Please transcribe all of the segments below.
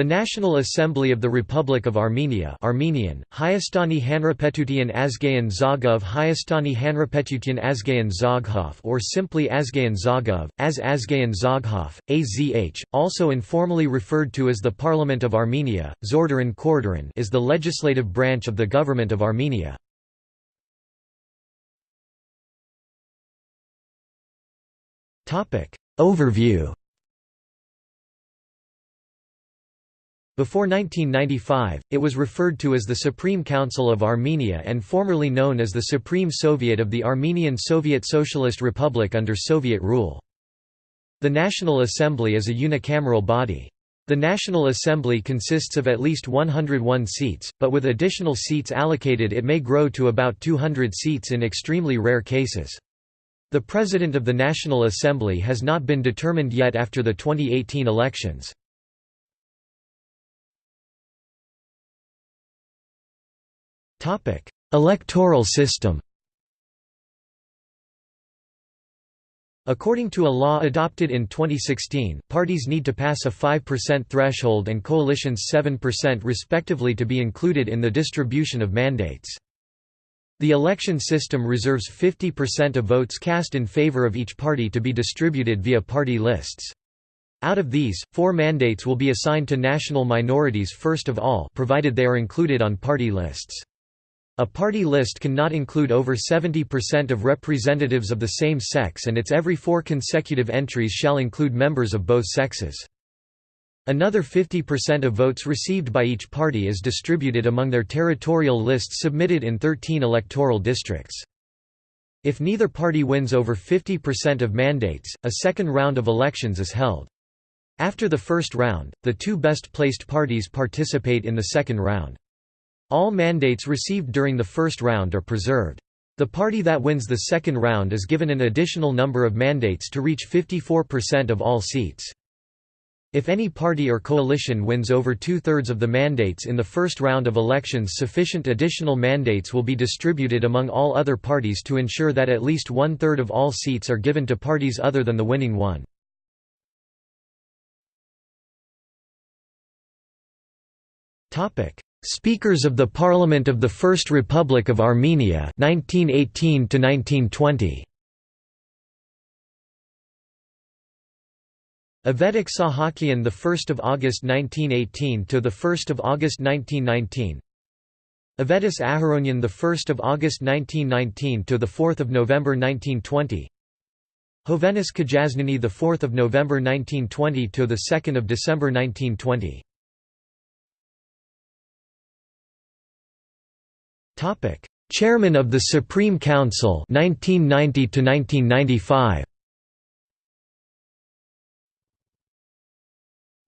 The National Assembly of the Republic of Armenia Armenian, Hayastani Hanrapetutian Azgayan Zagov Hayastani Hanrapetutian Azgayan Zaghof or simply Azgayan Zagov, as Azgayan Zaghof, AZH, also informally referred to as the Parliament of Armenia, Zordaran Kordaran is the legislative branch of the Government of Armenia. Overview Before 1995, it was referred to as the Supreme Council of Armenia and formerly known as the Supreme Soviet of the Armenian Soviet Socialist Republic under Soviet rule. The National Assembly is a unicameral body. The National Assembly consists of at least 101 seats, but with additional seats allocated it may grow to about 200 seats in extremely rare cases. The President of the National Assembly has not been determined yet after the 2018 elections. Electoral system According to a law adopted in 2016, parties need to pass a 5% threshold and coalitions 7% respectively to be included in the distribution of mandates. The election system reserves 50% of votes cast in favor of each party to be distributed via party lists. Out of these, four mandates will be assigned to national minorities first of all provided they are included on party lists. A party list cannot include over 70% of representatives of the same sex and its every four consecutive entries shall include members of both sexes. Another 50% of votes received by each party is distributed among their territorial lists submitted in 13 electoral districts. If neither party wins over 50% of mandates, a second round of elections is held. After the first round, the two best placed parties participate in the second round. All mandates received during the first round are preserved. The party that wins the second round is given an additional number of mandates to reach 54% of all seats. If any party or coalition wins over two-thirds of the mandates in the first round of elections sufficient additional mandates will be distributed among all other parties to ensure that at least one-third of all seats are given to parties other than the winning one. Speakers of the Parliament of the First Republic of Armenia 1918 to 1920 Avetik Sahakian the 1st of August 1918 to the 1st of August 1919 Avetis Aharonyan the 1st of August 1919 to the 4th of November 1920 Hovhannes Kajaznuni the 4th of November 1920 to the 2nd of December 1920 Topic: Chairman of the Supreme Council 1990 to 1995.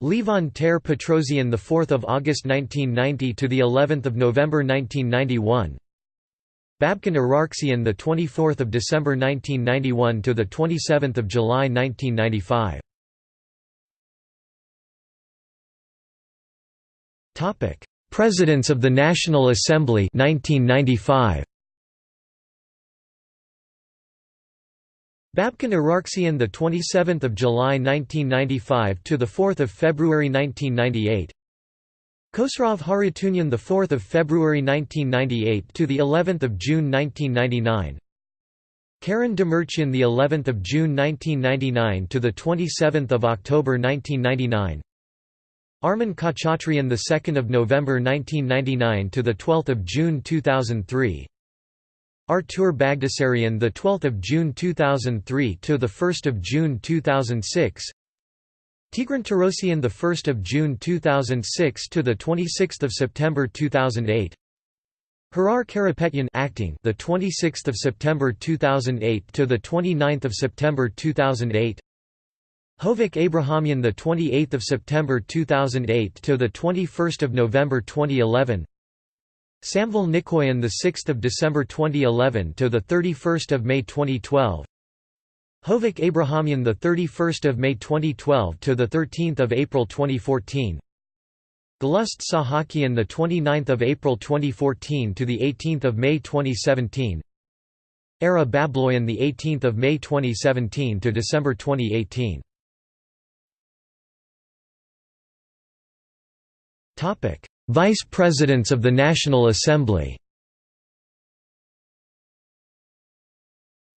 Levon Ter Petrosian the 4th of August 1990 to the 11th of November 1991. Babken Ararktsyan the 24th of December 1991 to the 27th of July 1995. Topic: Presidents of the National Assembly 1995. Babken Ararktsyan the 27th of July 1995 to the 4th of February 1998. Khosrov Harutyunyan the 4th of February 1998 to the 11th of June 1999. Karen Demirchian the 11th of June 1999 to the 27th of October 1999. Armen Khachatryan the 2nd of November 1999 to the 12th of June 2003 Artur Bagdasaryan the 12th of June 2003 to the 1st of June 2006 Tigran Torosyan the 1st of June 2006 to the 26th of September 2008 Harar Karapetyan acting the 26th of September 2008 to the 29th of September 2008 Hovik Abrahamyan the 28th of September 2008 to the 21st of November 2011 Samvel Nikoyan the 6th of December 2011 to the 31st of May 2012 Hovik Abrahamyan the 31st of May 2012 to the 13th of April 2014 Galust Sahakian the 29th of April 2014 to the 18th of May 2017 Ara Babloyan the 18th of May 2017 to December 2018 Vice Presidents of the National Assembly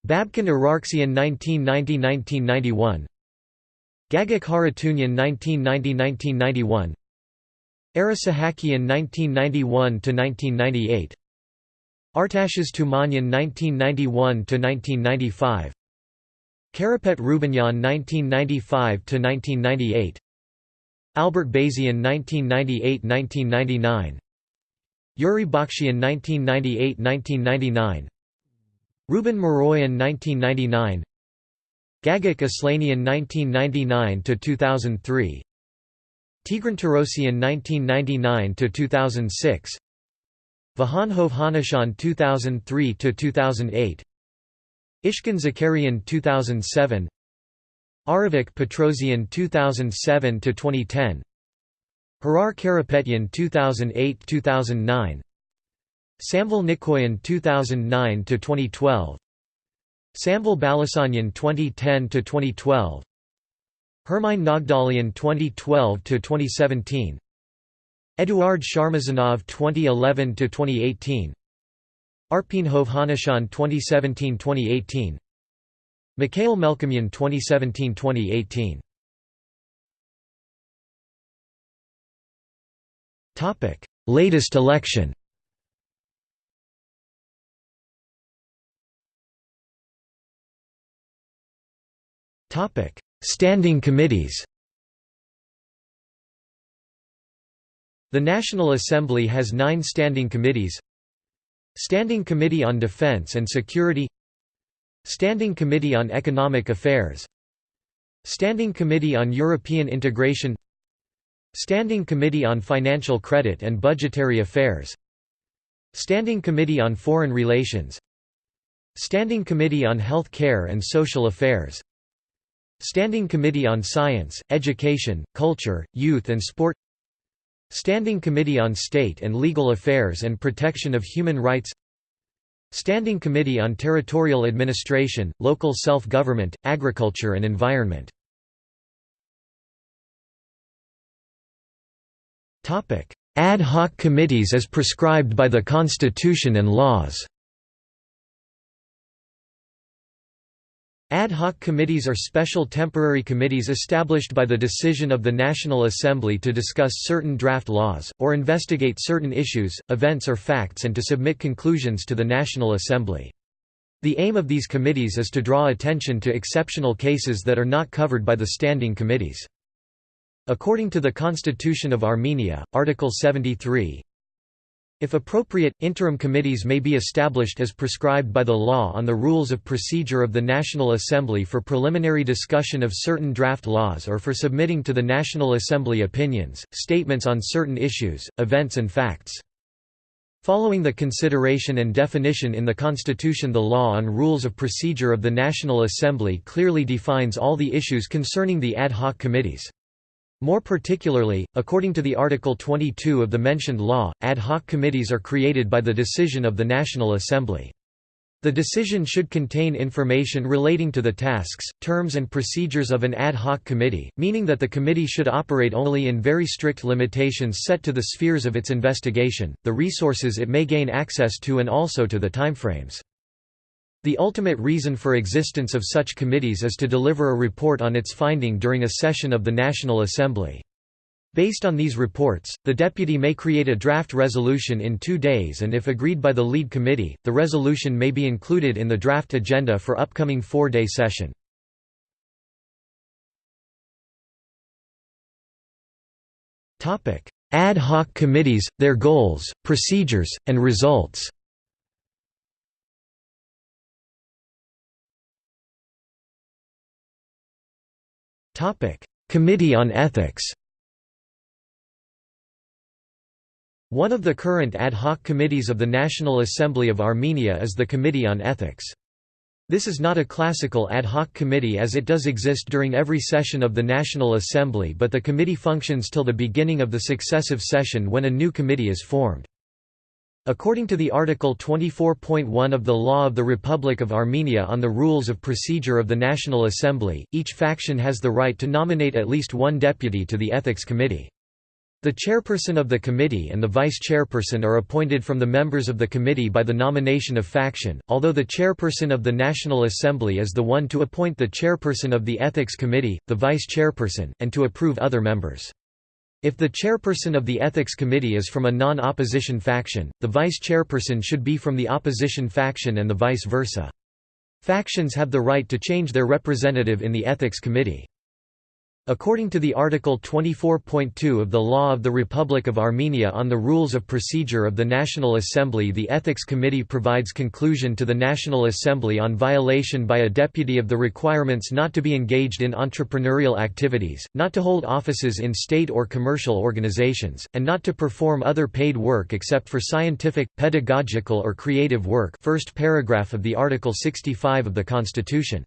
Babken Ararktsyan 1990–1991 Gagik Harutyunyan 1990–1991 Ara Sahakian 1991–1998 Artashes Tumanyan 1991–1995 Karapet Rubenyan 1995–1998 Albert Bazian 1998–1999 Yuri Bakshian 1998–1999 Ruben Miroyan 1999 Gagik Aslanian 1999–2003 Tigran Torosyan 1999–2006 Vahan Hovhannisyan 2003–2008 Ishkan Zakarian 2007 Arevik Petrosian 2007–2010 Harar Karapetyan 2008–2009 Samvel Nikoyan 2009–2012 Samvel Balasanyan 2010–2012 Hermine Naghdalyan 2012–2017 Eduard Sharmazanov 2011–2018 Arpin Hovhannisyan 2017–2018 Mikhail Melkumyan 2017–2018 Topic: Latest election. Topic: Standing committees. The National Assembly has nine standing committees Standing Committee on Defense and Security Standing Committee on Economic Affairs. Standing Committee on European Integration. Standing Committee on Financial Credit and Budgetary Affairs. Standing Committee on Foreign Relations. Standing Committee on Health Care and Social Affairs. Standing Committee on Science, Education, Culture, Youth and Sport. Standing Committee on State and Legal Affairs and Protection of Human Rights Standing Committee on Territorial Administration, Local Self-Government, Agriculture and Environment. Ad hoc committees as prescribed by the Constitution and laws Ad hoc committees are special temporary committees established by the decision of the National Assembly to discuss certain draft laws, or investigate certain issues, events or facts and to submit conclusions to the National Assembly. The aim of these committees is to draw attention to exceptional cases that are not covered by the standing committees. According to the Constitution of Armenia, Article 73, if appropriate, interim committees may be established as prescribed by the law on the rules of procedure of the National Assembly for preliminary discussion of certain draft laws or for submitting to the National Assembly opinions, statements on certain issues, events and facts. Following the consideration and definition in the Constitution the law on rules of procedure of the National Assembly clearly defines all the issues concerning the ad hoc committees. More particularly, according to the Article 22 of the mentioned law, ad hoc committees are created by the decision of the National Assembly. The decision should contain information relating to the tasks, terms and procedures of an ad hoc committee, meaning that the committee should operate only in very strict limitations set to the spheres of its investigation, the resources it may gain access to and also to the timeframes. The ultimate reason for existence of such committees is to deliver a report on its finding during a session of the National Assembly. Based on these reports, the deputy may create a draft resolution in two days and if agreed by the lead committee, the resolution may be included in the draft agenda for upcoming four-day session. Ad hoc committees, their goals, procedures, and results Committee on Ethics One of the current ad hoc committees of the National Assembly of Armenia is the Committee on Ethics. This is not a classical ad hoc committee as it does exist during every session of the National Assembly but the committee functions till the beginning of the successive session when a new committee is formed. According to the Article 24.1 of the Law of the Republic of Armenia on the Rules of Procedure of the National Assembly, each faction has the right to nominate at least one deputy to the Ethics Committee. The chairperson of the committee and the vice-chairperson are appointed from the members of the committee by the nomination of faction, although the chairperson of the National Assembly is the one to appoint the chairperson of the Ethics Committee, the vice-chairperson, and to approve other members. If the chairperson of the Ethics Committee is from a non-opposition faction, the vice-chairperson should be from the opposition faction and the vice versa. Factions have the right to change their representative in the Ethics Committee. According to the Article 24.2 of the Law of the Republic of Armenia on the Rules of Procedure of the National Assembly the Ethics Committee provides conclusion to the National Assembly on violation by a deputy of the requirements not to be engaged in entrepreneurial activities, not to hold offices in state or commercial organizations, and not to perform other paid work except for scientific, pedagogical or creative work first paragraph of the Article 65 of the Constitution.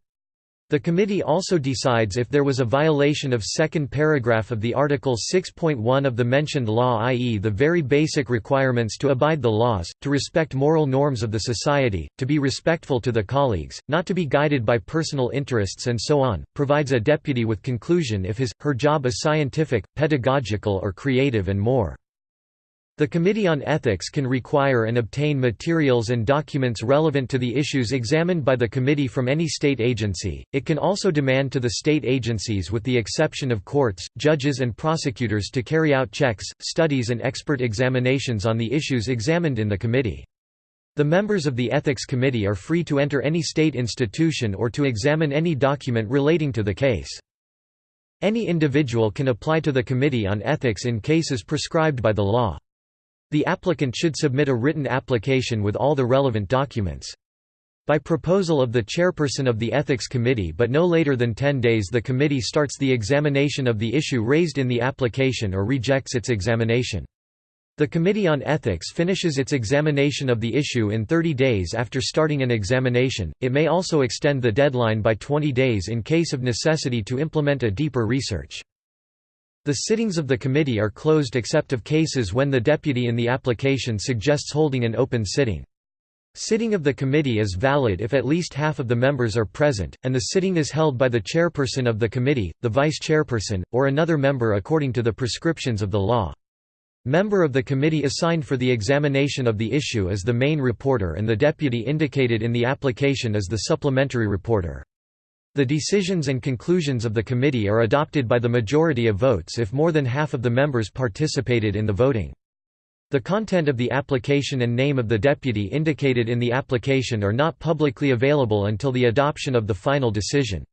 The committee also decides if there was a violation of second paragraph of the Article 6.1 of the mentioned law i.e. the very basic requirements to abide the laws, to respect moral norms of the society, to be respectful to the colleagues, not to be guided by personal interests and so on, provides a deputy with conclusion if his, her job is scientific, pedagogical or creative and more. The Committee on Ethics can require and obtain materials and documents relevant to the issues examined by the committee from any state agency. It can also demand to the state agencies with the exception of courts, judges and prosecutors to carry out checks, studies and expert examinations on the issues examined in the committee. The members of the Ethics Committee are free to enter any state institution or to examine any document relating to the case. Any individual can apply to the Committee on Ethics in cases prescribed by the law. The applicant should submit a written application with all the relevant documents. By proposal of the chairperson of the Ethics Committee but no later than 10 days the committee starts the examination of the issue raised in the application or rejects its examination. The Committee on Ethics finishes its examination of the issue in 30 days after starting an examination, it may also extend the deadline by 20 days in case of necessity to implement a deeper research. The sittings of the committee are closed except of cases when the deputy in the application suggests holding an open sitting. Sitting of the committee is valid if at least half of the members are present, and the sitting is held by the chairperson of the committee, the vice-chairperson, or another member according to the prescriptions of the law. Member of the committee assigned for the examination of the issue is the main reporter and the deputy indicated in the application is the supplementary reporter. The decisions and conclusions of the committee are adopted by the majority of votes if more than half of the members participated in the voting. The content of the application and name of the deputy indicated in the application are not publicly available until the adoption of the final decision.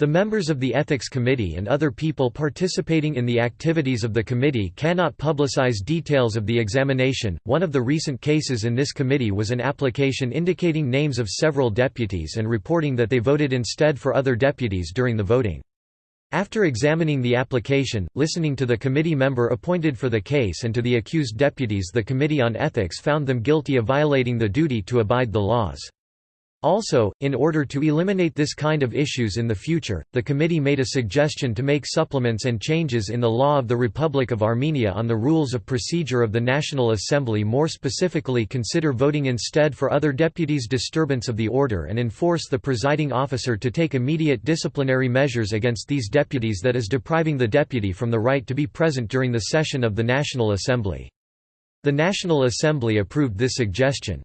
The members of the Ethics Committee and other people participating in the activities of the committee cannot publicize details of the examination. One of the recent cases in this committee was an application indicating names of several deputies and reporting that they voted instead for other deputies during the voting. After examining the application, listening to the committee member appointed for the case and to the accused deputies the Committee on Ethics found them guilty of violating the duty to abide the laws. Also, in order to eliminate this kind of issues in the future, the committee made a suggestion to make supplements and changes in the law of the Republic of Armenia on the rules of procedure of the National Assembly more specifically consider voting instead for other deputies disturbance of the order and enforce the presiding officer to take immediate disciplinary measures against these deputies that is depriving the deputy from the right to be present during the session of the National Assembly. The National Assembly approved this suggestion.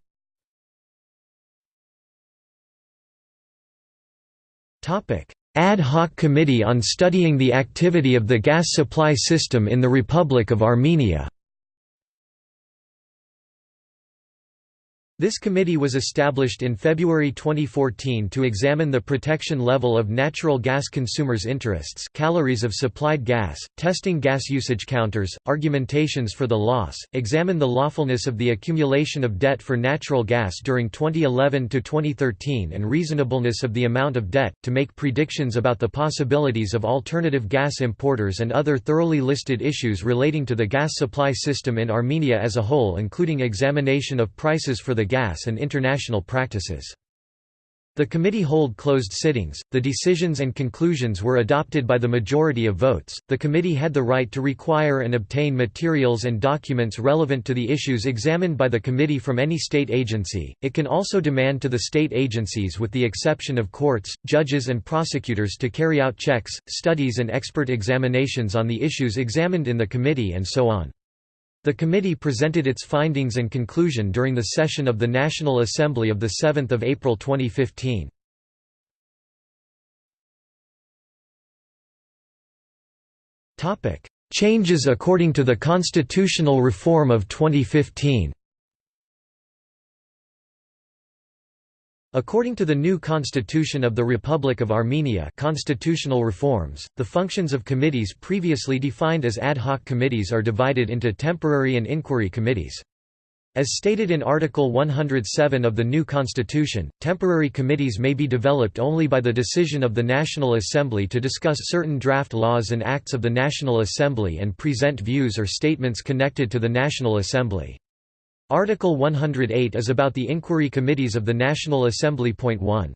Ad hoc Committee on studying the activity of the gas supply system in the Republic of Armenia This committee was established in February 2014 to examine the protection level of natural gas consumers' interests calories of supplied gas, testing gas usage counters, argumentations for the loss, examine the lawfulness of the accumulation of debt for natural gas during 2011–2013 and reasonableness of the amount of debt, to make predictions about the possibilities of alternative gas importers and other thoroughly listed issues relating to the gas supply system in Armenia as a whole including examination of prices for the gas and international practices. The committee hold closed sittings. The decisions and conclusions were adopted by the majority of votes. The committee had the right to require and obtain materials and documents relevant to the issues examined by the committee from any state agency. It can also demand to the state agencies with the exception of courts, judges and prosecutors to carry out checks, studies and expert examinations on the issues examined in the committee and so on. The committee presented its findings and conclusion during the session of the National Assembly of 7 April 2015. Changes according to the constitutional reform of 2015 According to the new constitution of the Republic of Armenia constitutional reforms, the functions of committees previously defined as ad hoc committees are divided into temporary and inquiry committees. As stated in Article 107 of the new constitution, temporary committees may be developed only by the decision of the National Assembly to discuss certain draft laws and acts of the National Assembly and present views or statements connected to the National Assembly. Article 108 is about the inquiry committees of the National Assembly. Point 1.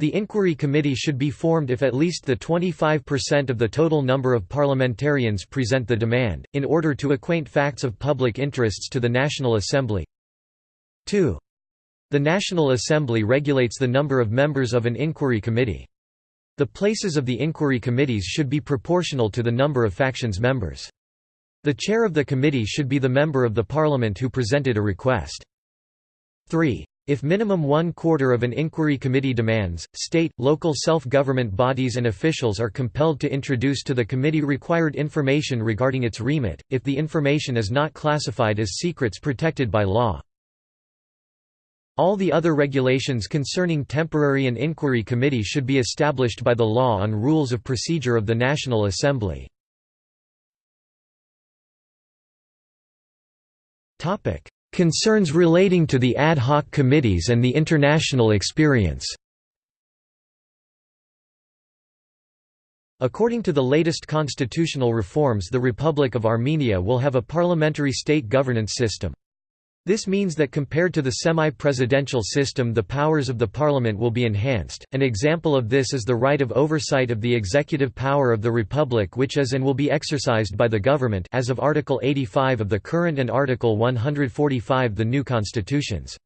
The inquiry committee should be formed if at least the 25% of the total number of parliamentarians present the demand, in order to acquaint facts of public interests to the National Assembly. 2. The National Assembly regulates the number of members of an inquiry committee. The places of the inquiry committees should be proportional to the number of factions members. The chair of the committee should be the member of the parliament who presented a request. 3. If minimum one quarter of an inquiry committee demands, state, local self-government bodies and officials are compelled to introduce to the committee required information regarding its remit, if the information is not classified as secrets protected by law. All the other regulations concerning temporary and inquiry committee should be established by the law on rules of procedure of the National Assembly. Concerns relating to the ad hoc committees and the international experience According to the latest constitutional reforms the Republic of Armenia will have a parliamentary state governance system. This means that compared to the semi-presidential system the powers of the parliament will be enhanced. An example of this is the right of oversight of the executive power of the republic which is and will be exercised by the government as of Article 85 of the current and Article 145 the new constitutions.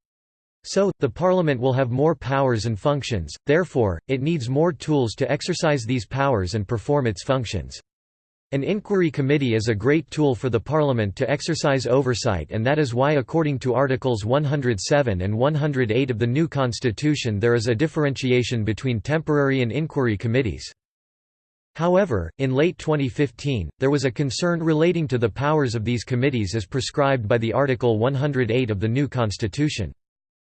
So, the parliament will have more powers and functions, therefore, it needs more tools to exercise these powers and perform its functions. An inquiry committee is a great tool for the Parliament to exercise oversight and that is why according to Articles 107 and 108 of the new constitution there is a differentiation between temporary and inquiry committees. However, in late 2015, there was a concern relating to the powers of these committees as prescribed by the Article 108 of the new constitution.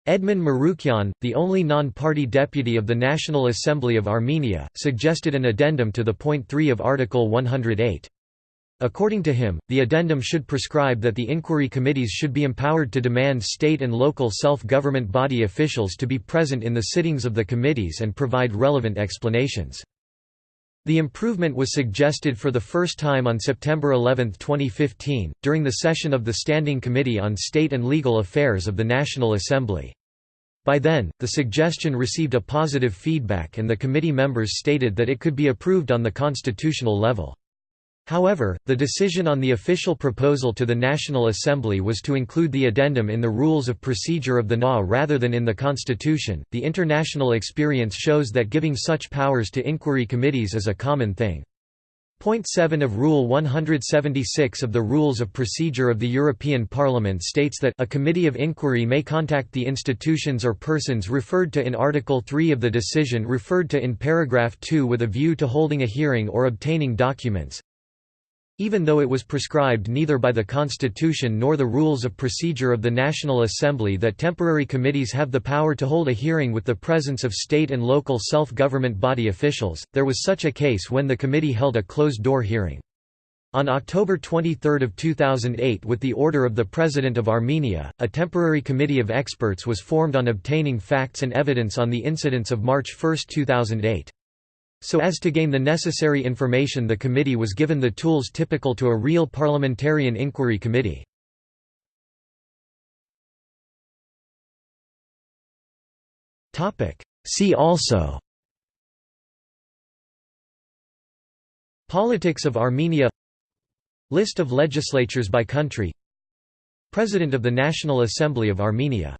Edmund Marukyan, the only non-party deputy of the National Assembly of Armenia, suggested an addendum to the point 3 of Article 108. According to him, the addendum should prescribe that the inquiry committees should be empowered to demand state and local self-government body officials to be present in the sittings of the committees and provide relevant explanations. The improvement was suggested for the first time on September 11, 2015, during the session of the Standing Committee on State and Legal Affairs of the National Assembly. By then, the suggestion received a positive feedback and the committee members stated that it could be approved on the constitutional level. However, the decision on the official proposal to the National Assembly was to include the addendum in the rules of procedure of the NA rather than in the Constitution. The international experience shows that giving such powers to inquiry committees is a common thing. Point 7 of Rule 176 of the Rules of Procedure of the European Parliament states that a committee of inquiry may contact the institutions or persons referred to in Article 3 of the decision referred to in paragraph 2 with a view to holding a hearing or obtaining documents, even though it was prescribed neither by the Constitution nor the Rules of Procedure of the National Assembly that temporary committees have the power to hold a hearing with the presence of state and local self-government body officials, there was such a case when the committee held a closed-door hearing. On October 23, 2008 with the order of the President of Armenia, a temporary committee of experts was formed on obtaining facts and evidence on the incidents of March 1, 2008. So as to gain the necessary information the committee was given the tools typical to a real parliamentarian inquiry committee. See also Politics of Armenia List of legislatures by country President of the National Assembly of Armenia